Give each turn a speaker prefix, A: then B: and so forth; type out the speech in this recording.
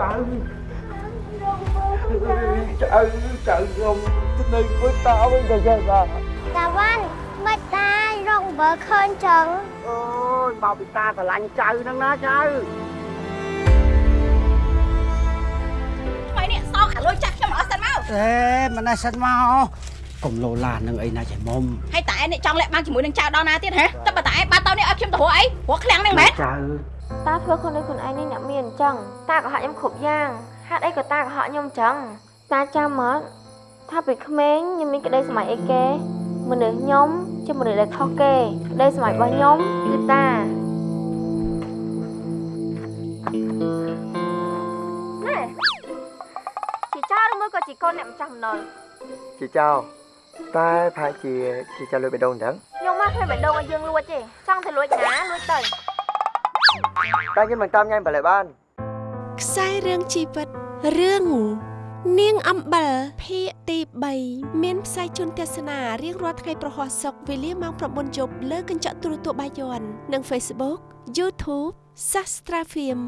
A: ចៅចៅខ្ញុំនៅមួយតាវិញក៏យ៉ាងដែរ
B: តាវ៉ាន់មិនតារងបើឃើញចឹង
A: អូយមកពីតាស្រឡាញ់ចៅហ្នឹងណាចៅ
C: ថ្មីនេះសងខាលុយចាស់ខ្ញុំអស់សិនមក
D: អេមិនណែសិនមកកុំលោឡានឹងអីណាចេះមុំ
C: ហើយតែឯងនេះចង់លាក់បាំងជាមួយនឹងចៅដល់ណាទៀតហ៎តែបើតែឯងបាត់ទៅនេះឲ្យខ្ញុំទៅរកអី ព្រោះឃ្លាំងហ្នឹងមែន
A: ចៅ
E: តាធ្វើខ្លួនដូចខ្លួនឯងនេះអ្នកមានអញ្ចឹងតាក៏ហាក់ខ្ញុំគ្រប់យ៉ាងហេតុអីក៏តាក៏ហាក់ខ្ញុំអញ្ចឹងតាចាំមកថាពីក្មេងខ្ញុំមានក្តីសម័យអីគេមនុស្សខ្ញុំជាមនុស្សដែលខុសគេក្តីសម័យរបស់ខ្ញុំគឺតាណែជាចៅឬមួយក៏ជាកូនអ្នកម្ចាស់ម្ដុល
A: ជាចៅតែប្រហែលជាជាចៅលុយបេះដូងអញ្ចឹង
E: ខ្ញុំមកឃើញបេះដូងឲ្យយើងលួចទេចង់ទៅលួចណាលួចទៅ
A: តែខ្ញុំមិនតាមញ៉ាំបលែបាន
F: ខ្សែរឿងជីវិតរឿងនាងអំបិលភាគទី3មានផ្សាយជូនទស្សនារៀងរាល់ថ្ងៃប្រហោះសុកវេលាម៉ោង9យប់លើកញ្ចក់ទូរទស្សន៍បាយ័ននិង Facebook YouTube Sastra Film